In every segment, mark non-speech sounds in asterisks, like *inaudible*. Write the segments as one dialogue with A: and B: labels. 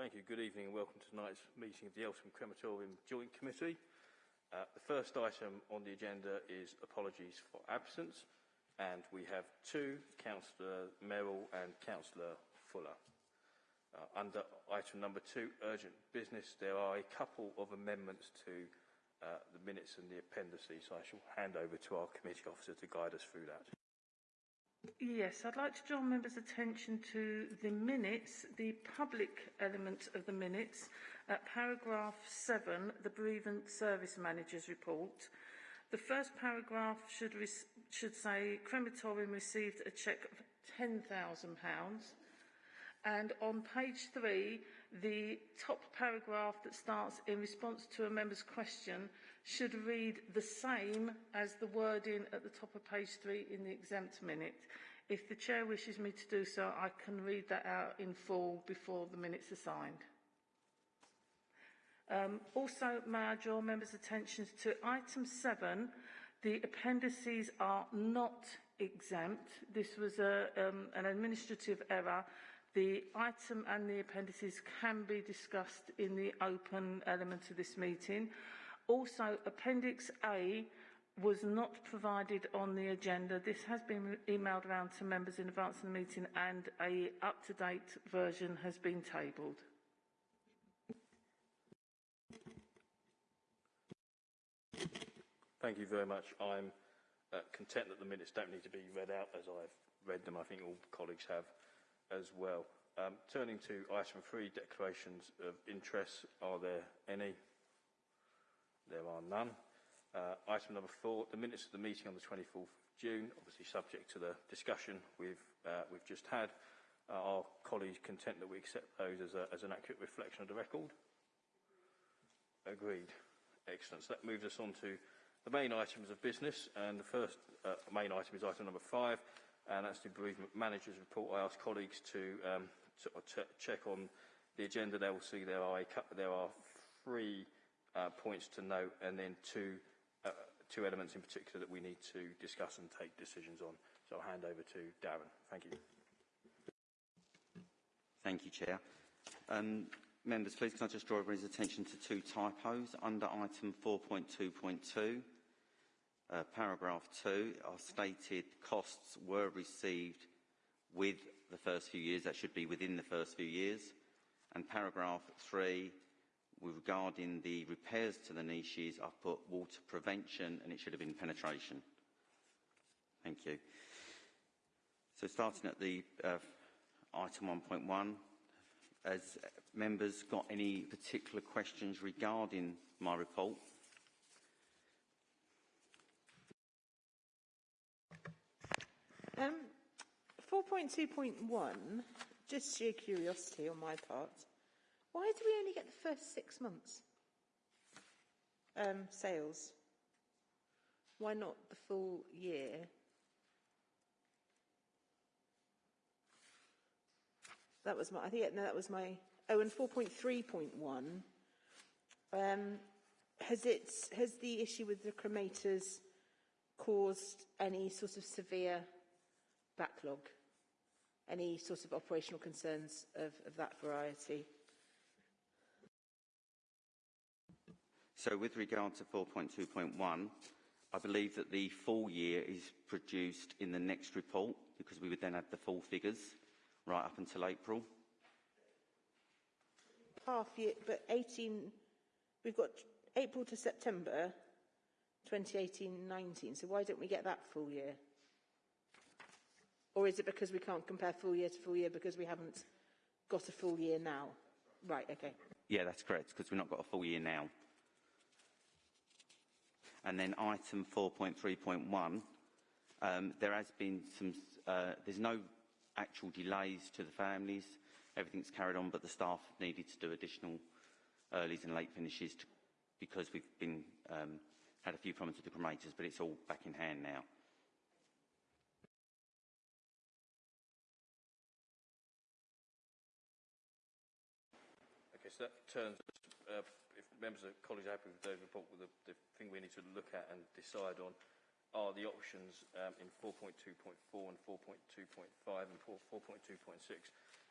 A: Thank you. Good evening and welcome to tonight's meeting of the Eltham Crematorium Joint Committee. Uh, the first item on the agenda is apologies for absence and we have two, Councillor Merrill and Councillor Fuller. Uh, under item number two, urgent business, there are a couple of amendments to uh, the minutes and the appendices. So I shall hand over to our committee officer to guide us through that.
B: Yes, I'd like to draw members' attention to the minutes, the public element of the minutes, at paragraph 7, the Bereavement Service Manager's report. The first paragraph should, should say, crematorium received a cheque of £10,000. And on page 3, the top paragraph that starts in response to a member's question should read the same as the wording at the top of page 3 in the exempt minute. If the Chair wishes me to do so, I can read that out in full before the minutes are signed. Um, also, may I draw members' attention to item 7. The appendices are not exempt. This was a, um, an administrative error The item and the appendices can be discussed in the open element of this meeting. Also, Appendix A was not provided on the agenda. This has been emailed around to members in advance of the meeting and a up-to-date version has been tabled.
A: Thank you very much. I'm uh, content that the minutes don't need to be read out as I've read them. I think all colleagues have as well. Um, turning to item three, declarations of interest. Are there any? There are none. Uh, item number four, the minutes of the meeting on the 24th of June, obviously subject to the discussion we've, uh, we've just had. Uh, are colleagues content that we accept those as, a, as an accurate reflection of the record? Agreed. Excellent. So that moves us on to the main items of business. And the first uh, main item is item number five, and that's the bereavement manager's report. I ask colleagues to, um, to check on the agenda. They will see there are, a there are three uh, points to note and then two, uh, two elements in particular that we need to discuss and take decisions on. So I'll hand over to Darren. Thank you.
C: Thank you, Chair. Um, members, please can I just draw everyone's attention to two typos under item 4.2.2. Uh, paragraph 2, our stated costs were received with the first few years. That should be within the first few years. And paragraph 3, regarding the repairs to the niches, I've put water prevention and it should have been penetration. Thank you. So starting at the uh, item 1.1, has members got any particular questions regarding my report?
D: Um, 4.2.1, just sheer curiosity on my part, why do we only get the first six months um, sales? Why not the full year? That was my, I think no, that was my, oh, and 4.3.1, um, has it, has the issue with the cremators caused any sort of severe backlog? Any sort of operational concerns of, of that variety?
C: So with regard to 4.2.1, I believe that the full year is produced in the next report because we would then have the full figures right up until April.
D: Half year, but 18, we've got April to September 2018-19, so why don't we get that full year? Or is it because we can't compare full year to full year because we haven't got a full year now? Right, okay.
C: Yeah, that's correct, because we've not got a full year now. And then item 4.3.1, um, there has been some, uh, there's no actual delays to the families. Everything's carried on, but the staff needed to do additional earlies and late finishes to, because we've been um, had a few problems with the cremators, but it's all back in hand now.
A: Okay, so that turns, uh, members of colleagues are happy with the report, the, the thing we need to look at and decide on are the options um, in 4.2.4 and 4.2.5 and 4.2.6.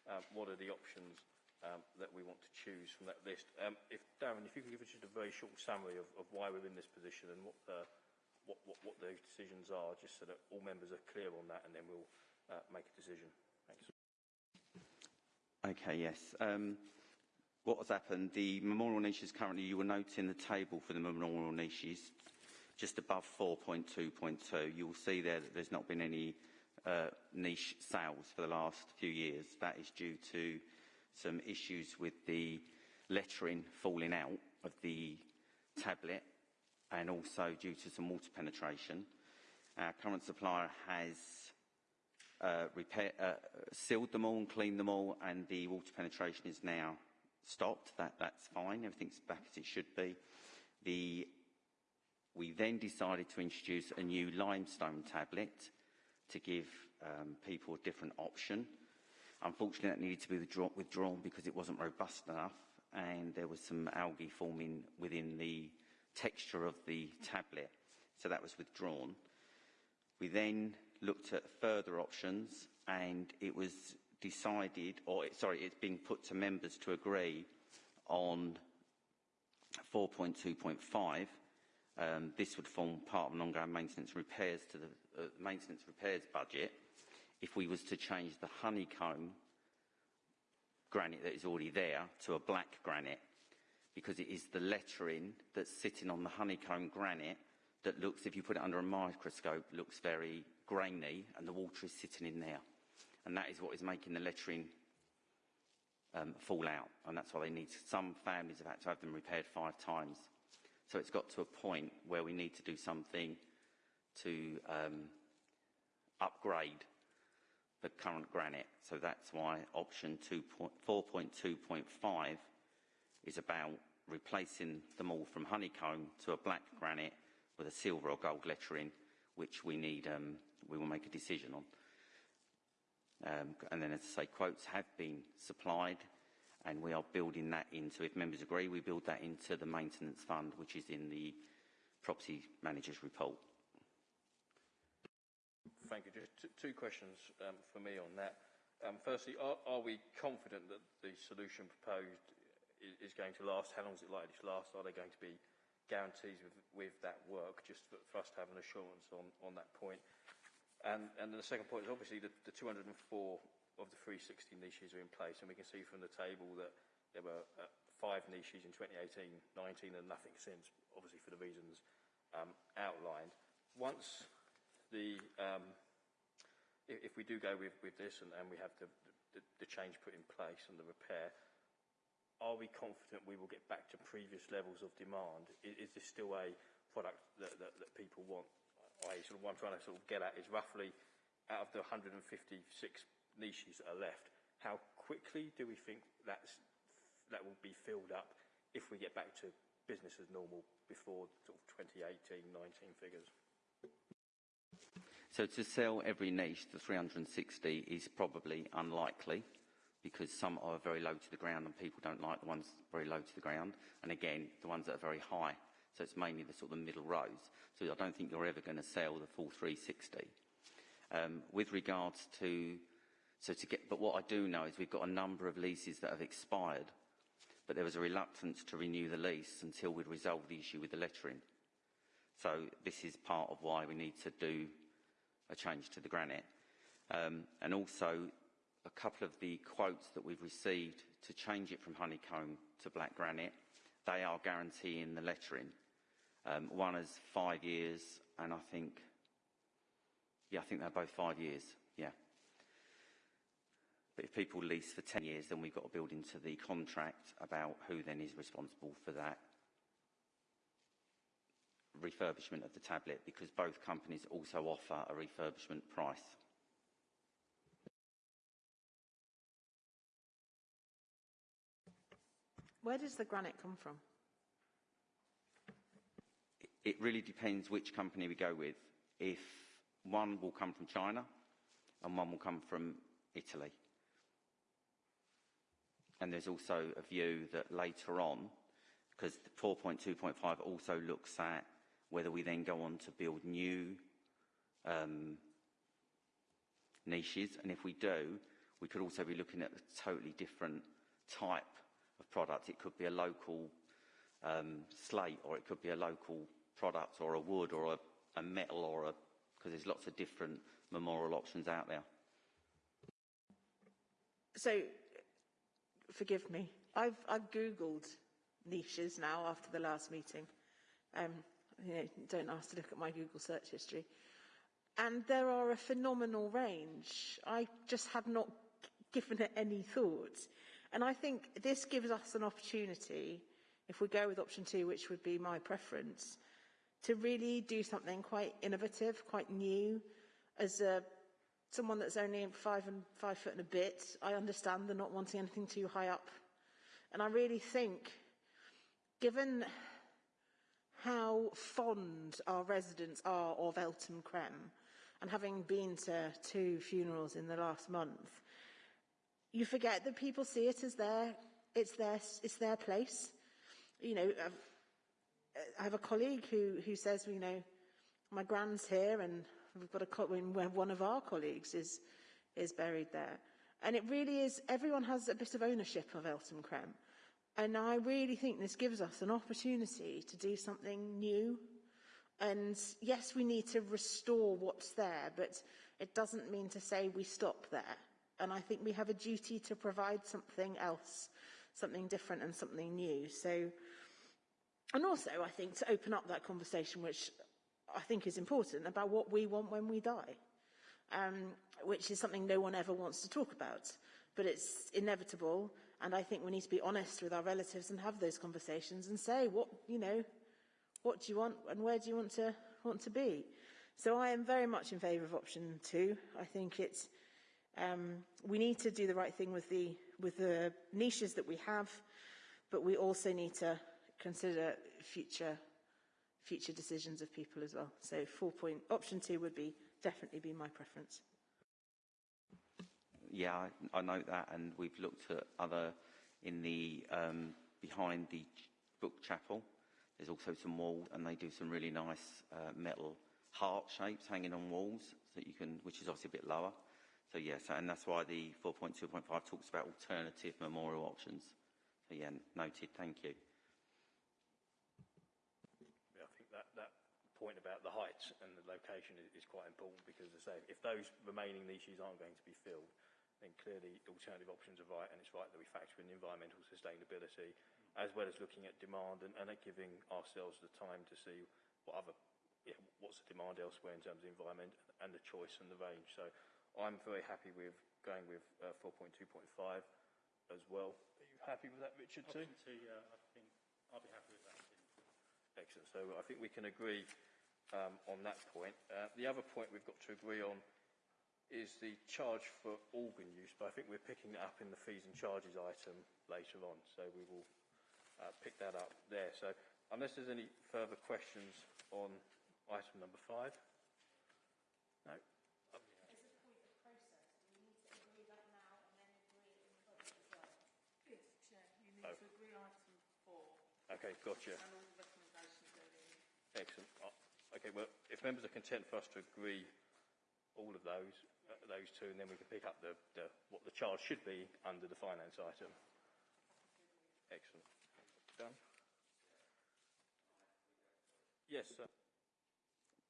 A: Um, what are the options um, that we want to choose from that list. Um, if Darren, if you could give us just a very short summary of, of why we're in this position and what the, what, what, what those decisions are, just so that all members are clear on that, and then we'll uh, make a decision. Thanks.
C: Okay, yes. What has happened, the memorial niches currently, you will note in the table for the memorial niches, just above 4.2.2, you will see there that there's not been any uh, niche sales for the last few years. That is due to some issues with the lettering falling out of the tablet and also due to some water penetration. Our current supplier has uh, repair, uh, sealed them all and cleaned them all, and the water penetration is now stopped. That, that's fine. Everything's back as it should be. The, we then decided to introduce a new limestone tablet to give um, people a different option. Unfortunately, that needed to be withdraw withdrawn because it wasn't robust enough, and there was some algae forming within the texture of the tablet, so that was withdrawn. We then looked at further options and it was decided, or sorry, it's being put to members to agree on 4.2.5. Um, this would form part of an ongoing maintenance repairs to the uh, maintenance repairs budget. If we was to change the honeycomb granite that is already there to a black granite, because it is the lettering that's sitting on the honeycomb granite that looks, if you put it under a microscope, looks very grainy and the water is sitting in there. And that is what is making the lettering um, fall out. And that's why they need, some families have had to have them repaired five times. So it's got to a point where we need to do something to um, upgrade the current granite. So that's why option 4.2.5 is about replacing them all from honeycomb to a black granite with a silver or gold lettering, which we need, um, we will make a decision on. Um, and then, as I say, quotes have been supplied, and we are building that into, if members agree, we build that into the maintenance fund, which is in the property manager's report.
A: Thank you. Just two questions um, for me on that. Um, firstly, are, are we confident that the solution proposed is, is going to last? How long is it likely to last? Are there going to be guarantees with, with that work, just for, for us to have an assurance on, on that point? And, and the second point is obviously the, the 204 of the 360 niches are in place, and we can see from the table that there were uh, five niches in 2018-19 and nothing since, obviously for the reasons um, outlined. Once the, um, if, if we do go with, with this and, and we have the, the, the change put in place and the repair, are we confident we will get back to previous levels of demand? Is, is this still a product that, that, that people want? I sort of what I'm trying to sort of get at is roughly out of the 156 niches that are left, how quickly do we think that's, that will be filled up if we get back to business as normal before sort of 2018, 19 figures?
C: So to sell every niche, the 360 is probably unlikely because some are very low to the ground and people don't like the ones very low to the ground. And again, the ones that are very high so it's mainly the sort of middle rows. So I don't think you're ever going to sell the full 360. Um, with regards to, so to get, but what I do know is we've got a number of leases that have expired, but there was a reluctance to renew the lease until we'd resolved the issue with the lettering. So this is part of why we need to do a change to the granite. Um, and also a couple of the quotes that we've received to change it from honeycomb to black granite, they are guaranteeing the lettering. Um, one is five years, and I think, yeah, I think they're both five years, yeah. But if people lease for 10 years, then we've got to build into the contract about who then is responsible for that refurbishment of the tablet because both companies also offer a refurbishment price.
D: Where does the granite come from?
C: It really depends which company we go with. If one will come from China and one will come from Italy. And there's also a view that later on, because 4.2.5 also looks at whether we then go on to build new um, niches. And if we do, we could also be looking at a totally different type of product. It could be a local um, slate, or it could be a local product, or a wood, or a, a metal, or a because there's lots of different memorial options out there.
D: So, forgive me. I've, I've Googled niches now after the last meeting. Um, you know, don't ask to look at my Google search history. And there are a phenomenal range. I just have not given it any thought. And I think this gives us an opportunity, if we go with option two, which would be my preference, to really do something quite innovative, quite new. As a, someone that's only five and five foot and a bit, I understand the not wanting anything too high up. And I really think, given how fond our residents are of Eltham Crem, and having been to two funerals in the last month, you forget that people see it as their, it's their, it's their place. You know, I've, I have a colleague who, who says, you know, my grand's here and we've got a, one of our colleagues is, is buried there. And it really is, everyone has a bit of ownership of Eltham Crem. And I really think this gives us an opportunity to do something new. And yes, we need to restore what's there, but it doesn't mean to say we stop there. And I think we have a duty to provide something else, something different and something new. So, and also I think to open up that conversation, which I think is important, about what we want when we die, um, which is something no one ever wants to talk about. But it's inevitable, and I think we need to be honest with our relatives and have those conversations and say, what, you know, what do you want and where do you want to, want to be? So I am very much in favour of option two. I think it's, um, we need to do the right thing with the, with the niches that we have, but we also need to consider future, future decisions of people as well. So four point, option two would be, definitely be my preference.
C: Yeah, I, I note that, and we've looked at other in the um, behind the book chapel. There's also some walls, and they do some really nice uh, metal heart shapes hanging on walls that you can, which is obviously a bit lower. So yes, and that's why the 4.2.5 talks about alternative memorial options. So yeah, noted. Thank you.
A: Yeah, I think that, that point about the height and the location is, is quite important because, as I say, if those remaining niches aren't going to be filled, then clearly alternative options are right, and it's right that we factor in environmental sustainability, as well as looking at demand and, and at giving ourselves the time to see what other, yeah, what's the demand elsewhere in terms of environment and the choice and the range. So I'm very happy with going with uh, 4.2.5 as well. Are you happy with that, Richard, too?
E: Option two, yeah, I think I'll be happy with that too.
A: Excellent. So I think we can agree um, on that point. Uh, the other point we've got to agree on is the charge for organ use, but I think we're picking that up in the fees and charges item later on, so we will uh, pick that up there. So unless there's any further questions on item number five? No?
B: Yes, you need
A: Oh.
B: to agree item four
A: Okay, gotcha.
B: and all the recommendations therein.
A: Excellent. Okay, well, if members are content for us to agree all of those, uh, those two, and then we can pick up the, the, what the charge should be under the finance item. Excellent. Done? Yes, sir.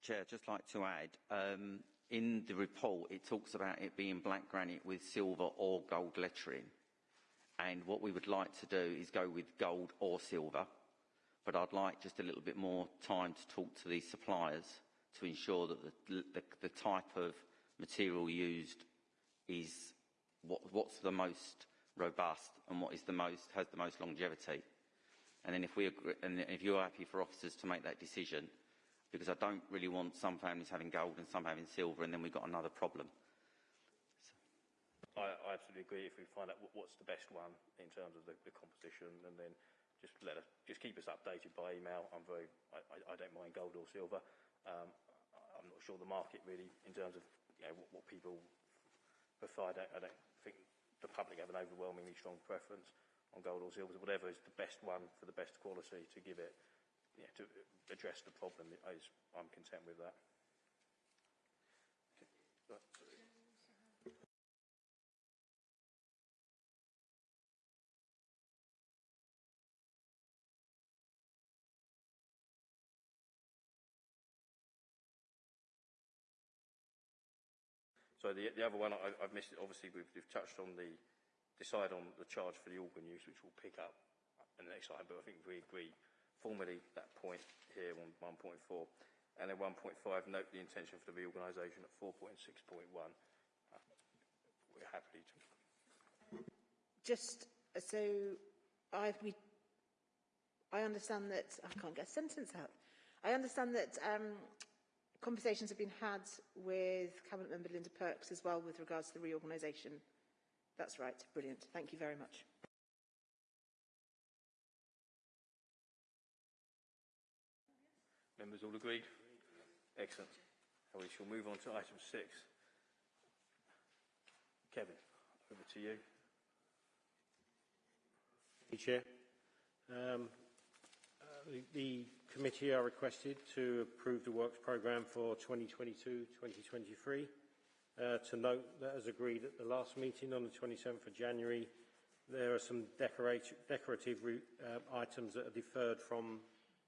C: Chair, just like to add, um, in the report it talks about it being black granite with silver or gold lettering. And what we would like to do is go with gold or silver. But I'd like just a little bit more time to talk to the suppliers to ensure that the, type of material used is what, what's the most robust and what is the most, has the most longevity. And then if we agree, and if you're happy for officers to make that decision, because I don't really want some families having gold and some having silver, and then we've got another problem.
A: I, I absolutely agree. If we find out what's the best one in terms of the, the composition, and then just let us, just keep us updated by email. I'm very, I, I, don't mind gold or silver. Um, I'm not sure the market really, in terms of you know, what, what people prefer. I don't, I don't think the public have an overwhelmingly strong preference on gold or silver. Whatever is the best one for the best quality to give it, you know, to address the problem, is, I'm content with that. So the, the other one, I, I've missed, obviously we've, we've touched on the, decide on the charge for the organ use, which we'll pick up in the next slide, but I think we agree formally that point here on 1.4. And then 1.5, note the intention for the reorganisation at 4.6.1. Uh, we're happy to
D: Just so I we I understand that I can't get a sentence out. I understand that um, conversations have been had with Cabinet Member Linda Perks as well with regards to the reorganisation. That's right. Brilliant. Thank you very much.
A: Members all agreed? Excellent. And we shall move on to item six. Kevin, over to you.
E: Thank you, Chair. Um, uh, the, the committee are requested to approve the works programme for 2022-2023. Uh, to note that as agreed at the last meeting on the 27th of January, there are some decorative uh, items that are deferred from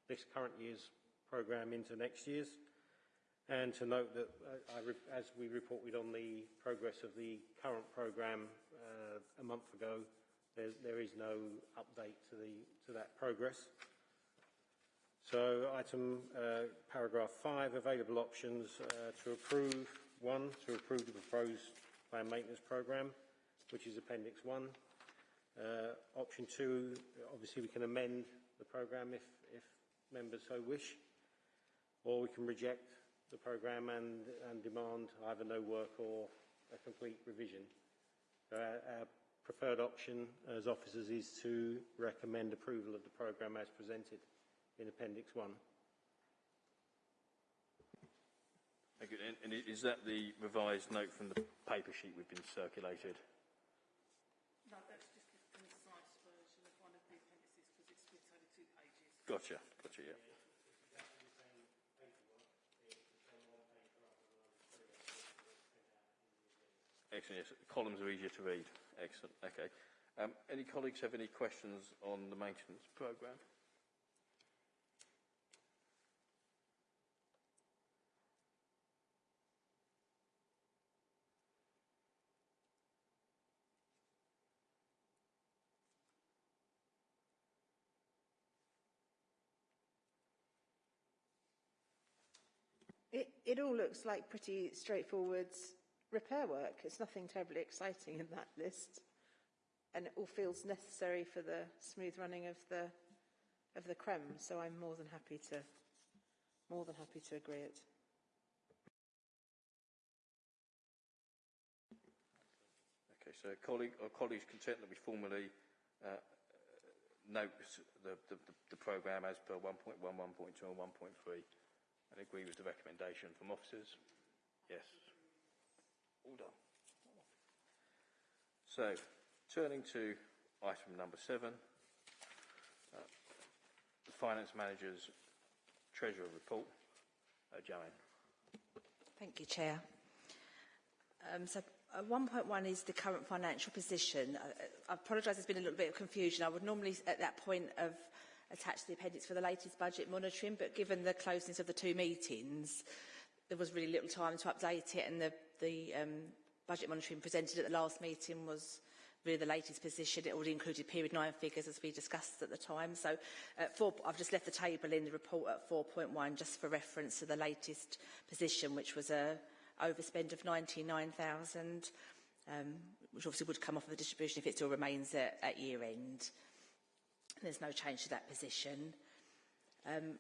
E: this current year's programme into next year's. And to note that, uh, as we reported on the progress of the current programme uh, a month ago, there, there is no update to, the, to that progress. So item uh, paragraph 5, available options uh, to approve. 1, to approve the proposed plan maintenance programme, which is Appendix 1. Uh, option 2, obviously we can amend the programme if, if members so wish, or we can reject the programme and, and demand either no work or a complete revision. So our, our preferred option as officers is to recommend approval of the programme as presented in Appendix 1.
A: Thank you. And, and is that the revised note from the paper sheet we've been circulated?
B: No, that's just the concise version of one of the appendices because it's split over two pages.
A: Gotcha, gotcha, yeah. Excellent, yes. Columns are easier to read. Excellent, okay. Um, any colleagues have any questions on the maintenance programme?
D: It, all looks like pretty straightforward repair work. It's nothing terribly exciting in that list. And it all feels necessary for the smooth running of the, of the CREM. So I'm more than happy to, more than happy to agree it.
A: Okay, so colleague, are colleagues content that we formally uh, note the, the, the, the programme as per 1.1, 1.2 and 1.3 and agree with the recommendation from officers? Yes. All done. So, turning to item number seven, uh, the Finance Manager's Treasurer Report. Uh, Joanne.
F: Thank you, Chair. Um, so uh, 1.1 is the current financial position. I, I apologise, there's been a little bit of confusion. I would normally, at that point, have attached to the appendix for the latest budget monitoring, but given the closeness of the two meetings, there was really little time to update it, and the, the um, budget monitoring presented at the last meeting was really the latest position. It already included period nine figures as we discussed at the time. So at four, I've just left the table in the report at 4.1 just for reference to the latest position, which was a overspend of 99,000, um, which obviously would come off of the distribution if it still remains at, at year end. There's no change to that position. Um,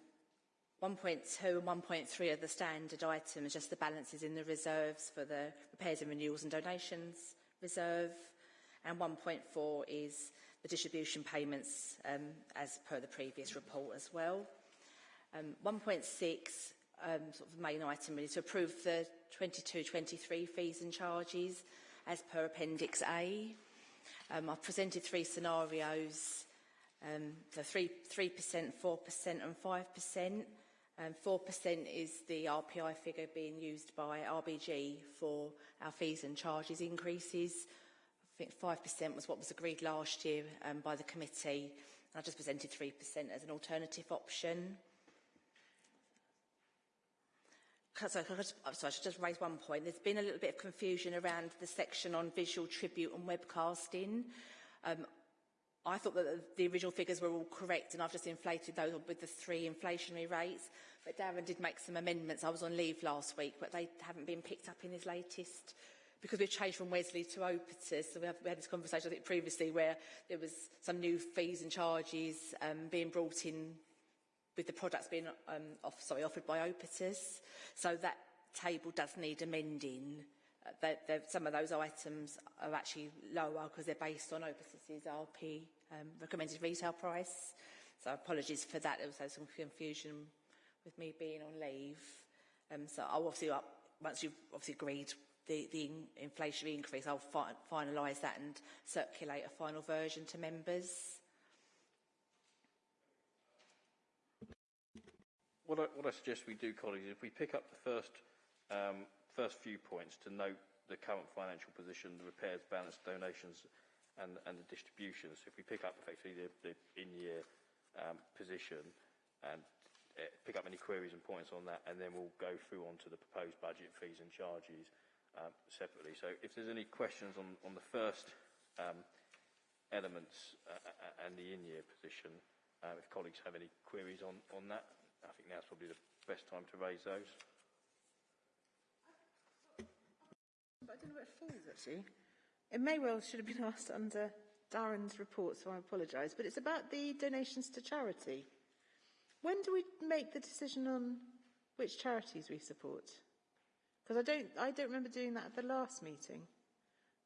F: 1.2 and 1.3 are the standard items, just the balances in the reserves for the repairs and renewals and donations reserve. And 1.4 is the distribution payments um, as per the previous report as well. Um, 1.6, um, sort of the main item really, to approve the 22-23 fees and charges as per Appendix A. Um, I've presented three scenarios, um, so 3, 3%, 4% and 5%. Um, 4% is the RPI figure being used by RBG for our fees and charges increases. I think 5% was what was agreed last year um, by the committee. I just presented 3% as an alternative option. Sorry, I should just raise one point. There's been a little bit of confusion around the section on visual tribute and webcasting. Um, I thought that the original figures were all correct and I've just inflated those with the three inflationary rates. But Darren did make some amendments. I was on leave last week, but they haven't been picked up in his latest because we've changed from Wesley to Opetus, so we, have, we had this conversation, I think, previously where there was some new fees and charges um, being brought in with the products being um, off, sorry, offered by Opetus. So that table does need amending. Uh, some of those items are actually lower because they're based on Obitus's RP um, recommended retail price. So apologies for that. There was some confusion with me being on leave. Um, so I'll obviously, up, once you've obviously agreed the, the in, inflationary increase, I'll fi finalise that and circulate a final version to members.
A: What I, what I suggest we do, colleagues, if we pick up the first, um, first few points to note the current financial position, the repairs, balance, donations and, and the distributions. If we pick up effectively the, the in-year um, position and uh, pick up any queries and points on that, and then we'll go through onto the proposed budget fees and charges um, separately. So if there's any questions on, on the first um, elements uh, uh, and the in-year position, uh, if colleagues have any queries on, on that, I think now's probably the best time to raise those.
D: But I don't know where it falls, actually. It may well should have been *laughs* asked under Darren's report, so I apologise. But it's about the donations to charity. When do we make the decision on which charities we support? Because I don't, I don't remember doing that at the last meeting.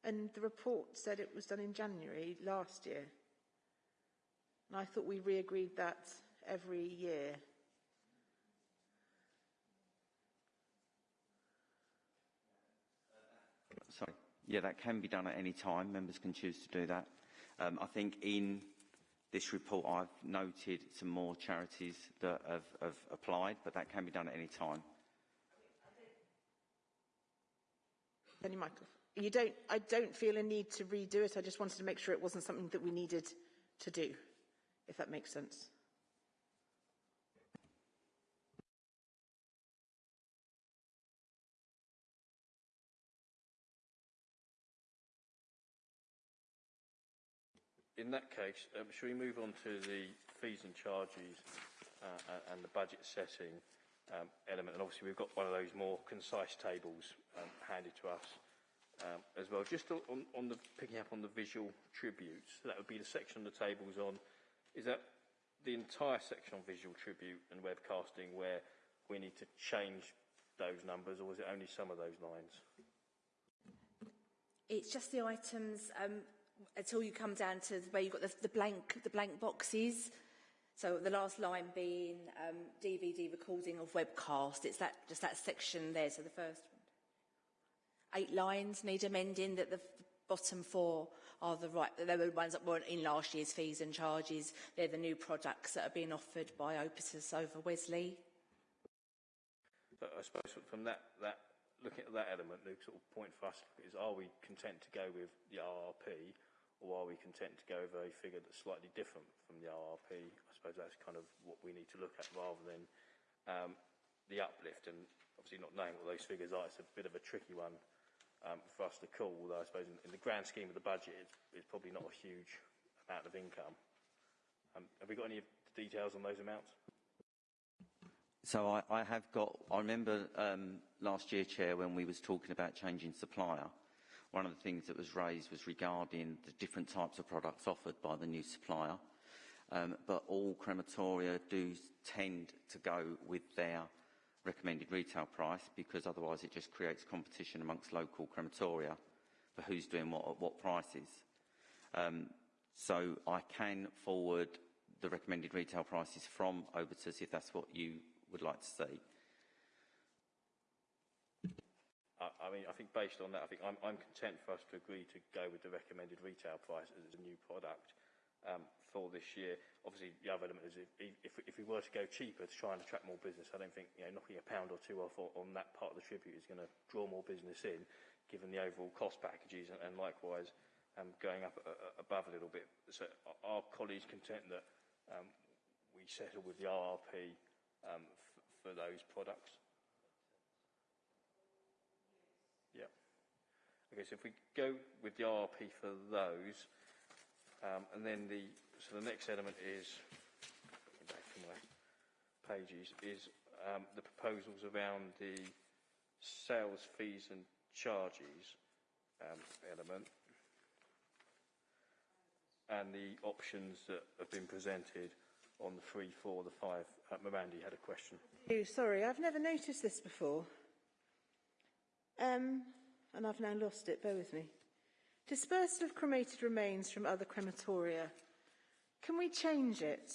D: And the report said it was done in January last year. And I thought we re-agreed that every year.
C: Sorry. Yeah, that can be done at any time. Members can choose to do that. Um, I think in this report I've noted some more charities that have, have applied, but that can be done at any time.
D: Penny Michael. You don't, I don't feel a need to redo it. I just wanted to make sure it wasn't something that we needed to do, if that makes sense.
A: In that case, um, shall we move on to the fees and charges uh, and the budget setting um, element? And obviously we've got one of those more concise tables um, handed to us um, as well. Just on, on the picking up on the visual tributes, that would be the section of the tables on, is that the entire section on visual tribute and webcasting where we need to change those numbers or is it only some of those lines?
F: It's just the items um, until you come down to where you've got the, the blank the blank boxes. So the last line being um, DVD recording of webcast. It's that just that section there. So the first eight lines need amending. That the bottom four are the right. They were the ones that weren't in last year's fees and charges. They're the new products that are being offered by Obitus over Wesley.
A: But I suppose from that, that looking at that element, the sort of point for us is are we content to go with the RRP or are we content to go with a figure that's slightly different from the RRP? I suppose that's kind of what we need to look at rather than um, the uplift. And obviously not knowing what those figures are, it's a bit of a tricky one um, for us to call, although I suppose in, in the grand scheme of the budget, it's, it's probably not a huge amount of income. Um, have we got any details on those amounts?
C: So I, I have got, I remember um, last year, Chair, when we was talking about changing supplier, one of the things that was raised was regarding the different types of products offered by the new supplier. Um, but all crematoria do tend to go with their recommended retail price because otherwise it just creates competition amongst local crematoria for who's doing what at what prices. Um, so I can forward the recommended retail prices from Obitus if that's what you would like to see.
A: I, mean, I think based on that, I think I'm, I'm content for us to agree to go with the recommended retail price as a new product um, for this year. Obviously, the other element is if, if, if we were to go cheaper to try and attract more business, I don't think you know, knocking a pound or two off on that part of the tribute is going to draw more business in, given the overall cost packages, and, and likewise um, going up uh, above a little bit. So are colleagues content that um, we settle with the RRP um, for those products? Yeah. Okay, so if we go with the RRP for those, um, and then the so the next element is back from the pages is um, the proposals around the sales fees and charges um, element and the options that have been presented on the three, four, the five. Uh, Miranda, you had a question.
D: Oh, sorry, I've never noticed this before. Um, and I've now lost it, bear with me. Dispersal of cremated remains from other crematoria. Can we change it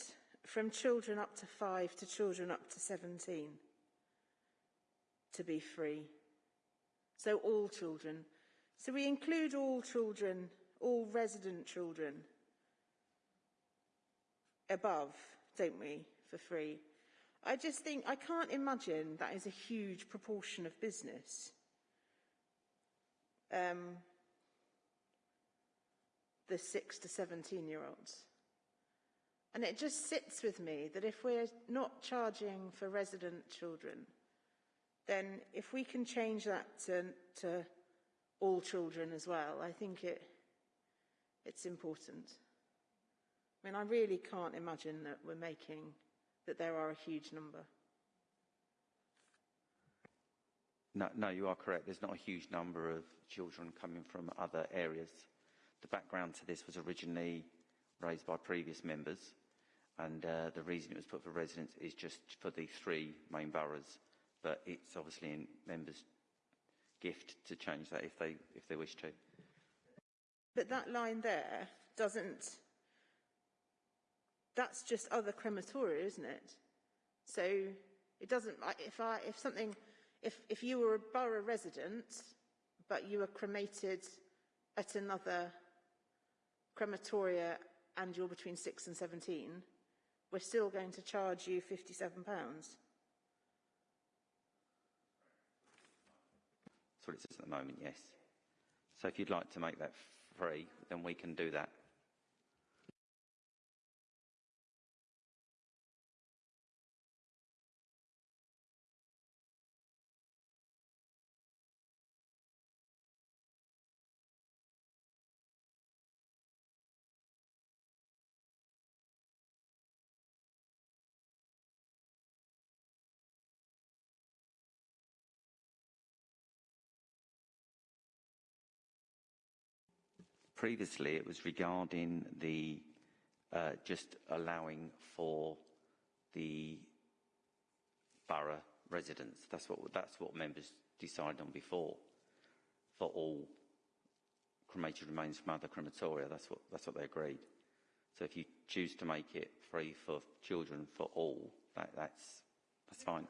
D: from children up to five to children up to 17 to be free? So all children. So we include all children, all resident children above, don't we, for free? I just think, I can't imagine that is a huge proportion of business. Um, the six to 17 year olds. And it just sits with me that if we're not charging for resident children, then if we can change that to, to all children as well, I think it, it's important. I mean, I really can't imagine that we're making, that there are a huge number.
C: No, no, you are correct. There's not a huge number of children coming from other areas. The background to this was originally raised by previous members, and uh, the reason it was put for residents is just for the three main boroughs. But it's obviously in members' gift to change that if they if they wish to.
D: But that line there doesn't, that's just other crematoria, isn't it? So it doesn't, if I, if something, if, if you were a borough resident, but you were cremated at another crematoria and you're between 6 and 17, we're still going to charge you £57.
C: That's what it says at the moment, yes. So if you'd like to make that free, then we can do that. Previously, it was regarding the uh, just allowing for the borough residents. That's what that's what members decided on before for all cremated remains from other crematoria. That's what that's what they agreed. So if you choose to make it free for children for all, that, that's that's fine.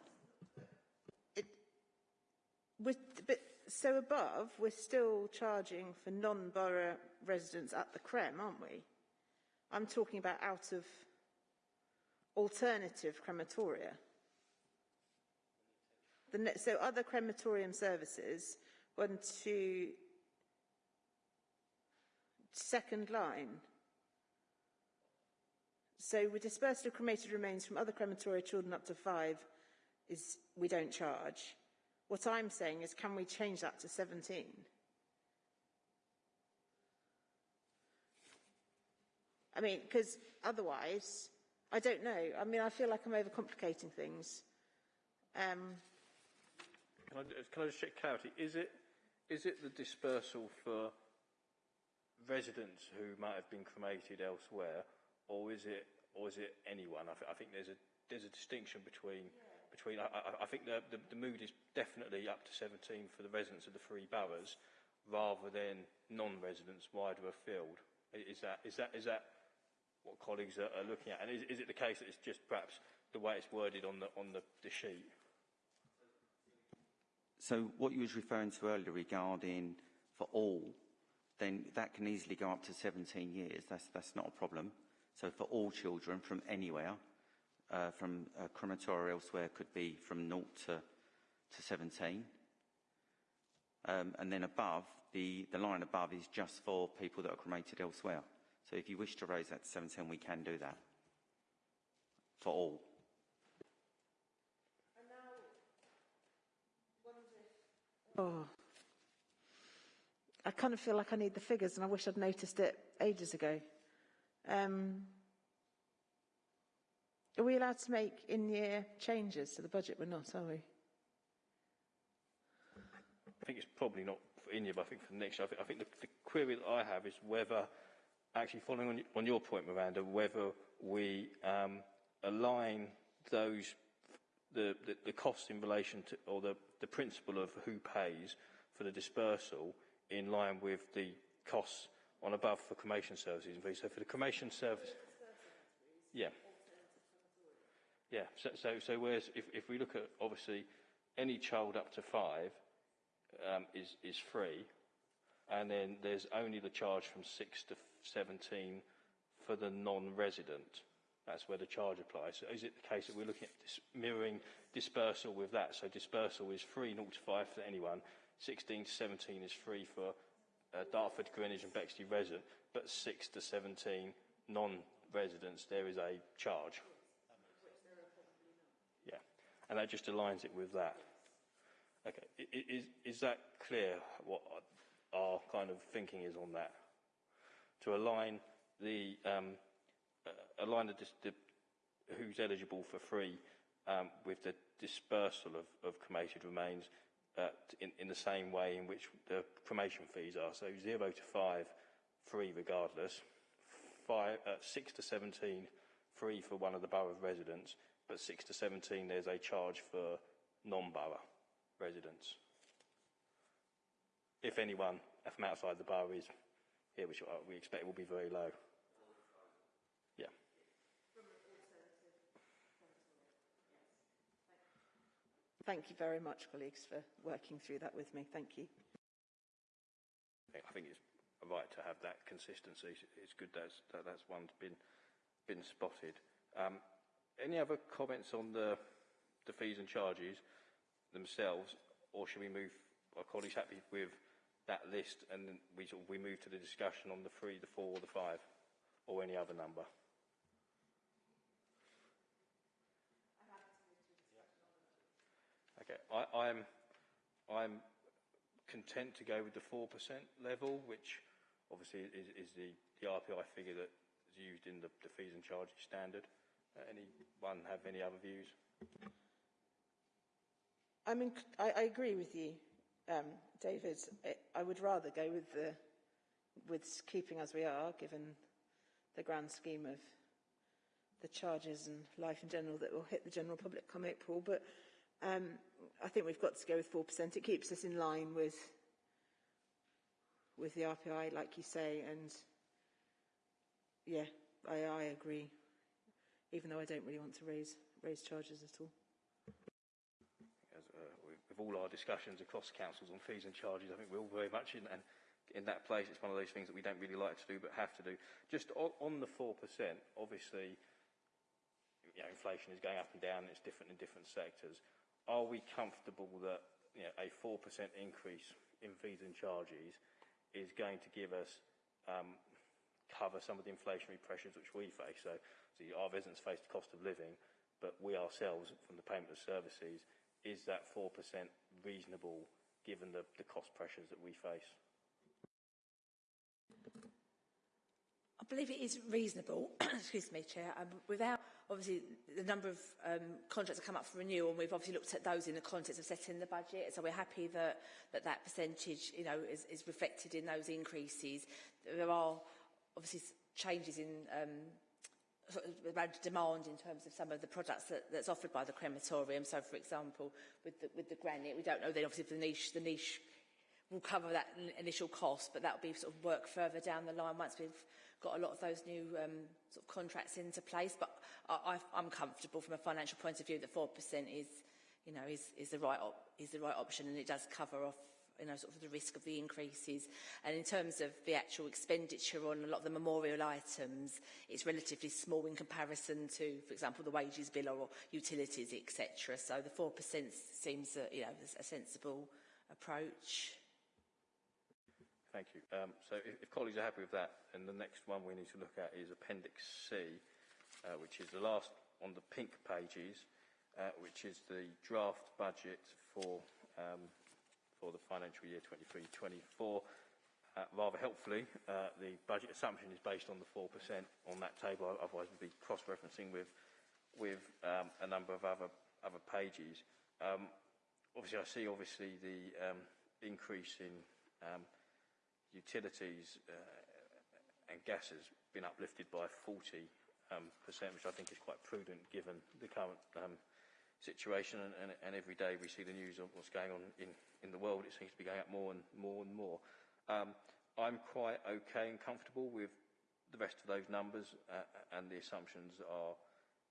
D: With, but, so above, we're still charging for non-borough residents at the CREM, aren't we? I'm talking about out of alternative crematoria. So other crematorium services, one, two, second line. So with dispersal of cremated remains from other crematoria children up to five is we don't charge. What I'm saying is, can we change that to 17? I mean, because otherwise, I don't know. I mean, I feel like I'm overcomplicating things. Um,
A: Can I, can I just check clarity? Is it, is it the dispersal for residents who might have been cremated elsewhere, or is it, or is it anyone? I, th- I think there's a, there's a distinction between, between I, I, I think the, the, the mood is definitely up to 17 for the residents of the three boroughs, rather than non-residents wider afield. Is that, is that, is that what colleagues are, are looking at? And is, is it the case that it's just perhaps the way it's worded on the, on the, the sheet?
C: So what you was referring to earlier regarding for all, then that can easily go up to 17 years. That's, that's not a problem. So for all children from anywhere, uh, from a crematoria elsewhere could be from 0 to, to 17. Um, and then above, the, the line above is just for people that are cremated elsewhere. So if you wish to raise that to 17, we can do that. For all.
D: oh. I kind of feel like I need the figures and I wish I'd noticed it ages ago. Um, are we allowed to make in-year changes to the budget? We're not, are we?
A: I think it's probably not for in year, but I think for next year. I think, I think the, the query that I have is whether, actually following on, on your point, Miranda, whether we um, align those, the, the, the costs in relation to, or the, the principle of who pays for the dispersal in line with the costs on above for cremation services. and fees. So for the cremation service... Yeah. Yeah, so, so, so whereas if, if we look at, obviously, any child up to five, um, is, is free, and then there's only the charge from 6 to 17 for the non-resident. That's where the charge applies. So is it the case that we're looking at dis- mirroring dispersal with that? So dispersal is free 0 to 5 for anyone, 16 to 17 is free for uh, Dartford, Greenwich and Bexley resident, but 6 to 17 non-residents, there is a charge. And that just aligns it with that. Okay. Is, is that clear what our kind of thinking is on that? To align the, um, uh, align the, the, who's eligible for free um, with the dispersal of, of cremated remains uh, in, in the same way in which the cremation fees are. So zero to five, free regardless. Five, uh, six to 17, free for one of the borough residents, but six to 17, there's a charge for non-borough residents. If anyone from outside the borough is here, which uh, we expect will be very low. Yeah.
D: Thank you very much, colleagues, for working through that with me. Thank you.
A: I think it's right to have that consistency. It's good that's, that that's one's been, been spotted. Um, any other comments on the, the fees and charges themselves, or should we move, are colleagues happy with that list and then we, sort of, we move to the discussion on the three, the four, the five, or any other number? Okay, I, I'm, I'm content to go with the 4% level, which obviously is, is the, the RPI figure that is used in the, the fees and charges standard. Anyone have any other views?
D: I mean, I, I agree with you, um, David. I, would rather go with the with keeping as we are, given the grand scheme of the charges and life in general that will hit the general public come April. But um, I think we've got to go with four percent. It keeps us in line with with the RPI, like you say, and yeah, I, I agree. Even though I don't really want to raise raise charges at all.
A: As, uh, with, all our discussions across councils on fees and charges, I think we're all very much in, and in that place. It's one of those things that we don't really like to do but have to do. Just on, on the 4%, obviously, you know, inflation is going up and down, it's different in different sectors. Are we comfortable that you know, a 4% increase in fees and charges is going to give us um, cover some of the inflationary pressures which we face? So, so our residents face the cost of living, but we ourselves, from the payment of services, is that 4% reasonable given the, the cost pressures that we face?
F: I believe it is reasonable, *clears throat* excuse me, Chair, um, without obviously the number of um, contracts that come up for renewal, and we've obviously looked at those in the context of setting the budget, so we're happy that that, that percentage, you know, is, is reflected in those increases. There are obviously changes in um, around demand in terms of some of the products that, that's offered by the crematorium. So, for example, with the, with the granite, we don't know then obviously if the niche, the niche will cover that initial cost, but that will be sort of work further down the line once we've got a lot of those new um, sort of contracts into place. But I, I, I'm comfortable from a financial point of view that 4% is, you know, is, is, the right op- is the right option and it does cover off you know, sort of the risk of the increases. And in terms of the actual expenditure on a lot of the memorial items, it's relatively small in comparison to, for example, the wages bill or utilities, etc. So the 4% seems, you know, a sensible approach.
A: Thank you. Um, so if, if colleagues are happy with that, then the next one we need to look at is Appendix C, uh, which is the last on the pink pages, uh, which is the draft budget for, um, for the financial year 23-24. Uh, rather helpfully, uh, the budget assumption is based on the 4% on that table, otherwise we'd be cross-referencing with, with um, a number of other, other pages. Um, obviously, I see obviously the um, increase in um, utilities uh, and gas has been uplifted by 40 um, percent, which I think is quite prudent given the current um, situation and, and, and every day we see the news of what's going on in, in the world, it seems to be going up more and more and more. Um, I'm quite okay and comfortable with the rest of those numbers uh, and the assumptions are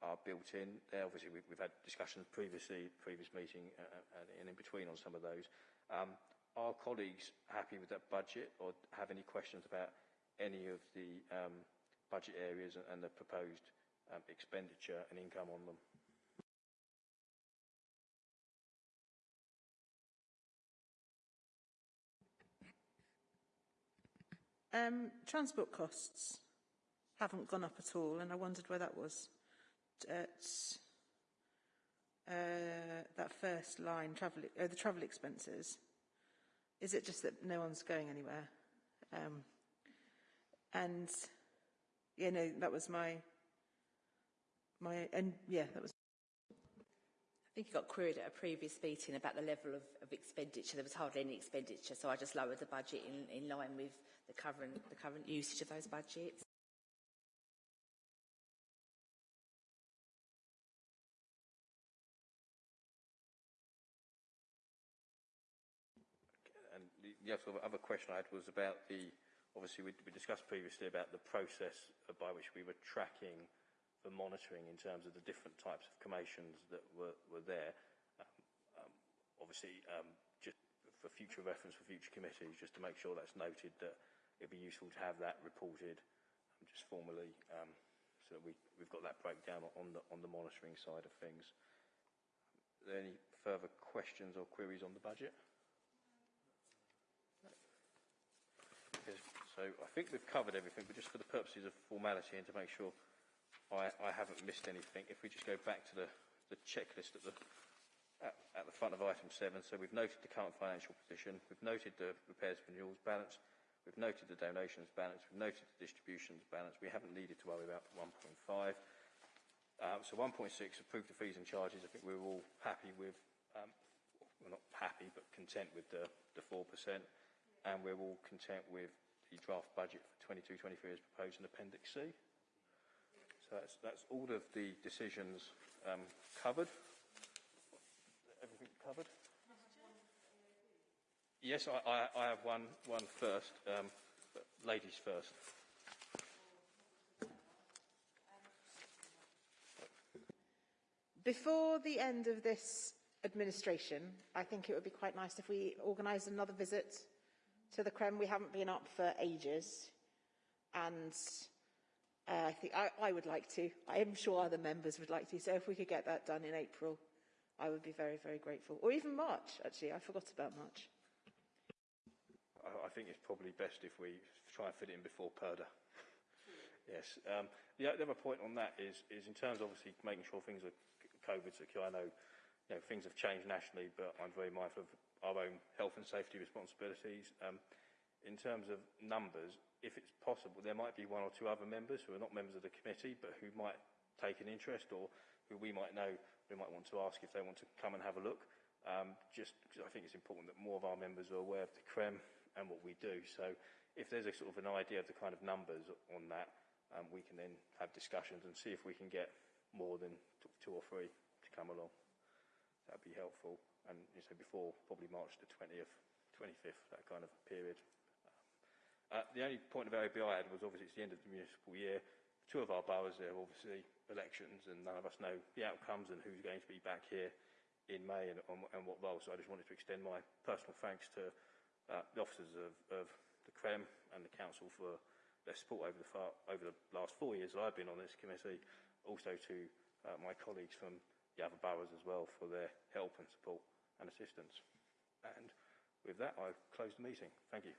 A: are built in. There, obviously, we've, we've had discussions previously, previous meeting uh, uh, and in between on some of those. Um, are colleagues happy with that budget or have any questions about any of the um, budget areas and, and the proposed um, expenditure and income on them?
D: Um, transport costs haven't gone up at all, and I wondered where that was. At uh, that first line, travel, oh, the travel expenses. Is it just that no one's going anywhere? Um, and yeah, no, that was my my and yeah, that was.
F: I think you got queried at a previous meeting about the level of, of expenditure. There was hardly any expenditure, so I just lowered the budget in, in line with the current, the current usage of those budgets.
A: And the, the other, other question I had was about the, obviously we, we discussed previously about the process by which we were tracking the monitoring in terms of the different types of cremations that were, were there. Um, um, obviously, um, just for future reference for future committees, just to make sure that's noted that it'd be useful to have that reported um, just formally um, so that we, we've got that breakdown on the, on the monitoring side of things. Are there any further questions or queries on the budget? So I think we've covered everything, but just for the purposes of formality and to make sure I, I haven't missed anything, if we just go back to the, the checklist at the, at, at the front of item seven, so we've noted the current financial position, we've noted the repairs and renewals balance, we've noted the donations balance, we've noted the distributions balance, we haven't needed to worry about 1.5. Um, so 1.6, approved the fees and charges, I think we we're all happy with, um, well not happy, but content with the, the 4%, and we're all content with the draft budget for 22-23 as proposed in Appendix C. So that's, that's all of the decisions um, covered. Everything covered? Yes, I, I, I have one, one first. Um, ladies first.
D: Before the end of this administration, I think it would be quite nice if we organised another visit to the Krem. We haven't been up for ages. And uh, I think I, I would like to. I am sure other members would like to. So if we could get that done in April, I would be very, very grateful. Or even March, actually. I forgot about March.
A: I, think it's probably best if we try and fit it in before purdah. *laughs* yes. Um, the, the other point on that is, is in terms of obviously making sure things are COVID secure. I know, you know things have changed nationally, but I'm very mindful of our own health and safety responsibilities. Um, in terms of numbers, if it's possible, there might be one or two other members who are not members of the committee, but who might take an interest or who we might know, we might want to ask if they want to come and have a look. Um, just because I think it's important that more of our members are aware of the CREM and what we do. So if there's a sort of an idea of the kind of numbers on that, um, we can then have discussions and see if we can get more than two or three to come along. That'd be helpful. And you say before, probably March the 20th, 25th, that kind of period. Uh, the only point of AOB I had was obviously it's the end of the municipal year. Two of our boroughs, there are obviously elections and none of us know the outcomes and who's going to be back here in May and, and what role. So I just wanted to extend my personal thanks to uh, the officers of, of the CREM and the Council for their support over the, far, over the last four years that I've been on this committee. Also to uh, my colleagues from the other boroughs as well for their help and support and assistance. And with that, I close the meeting. Thank you.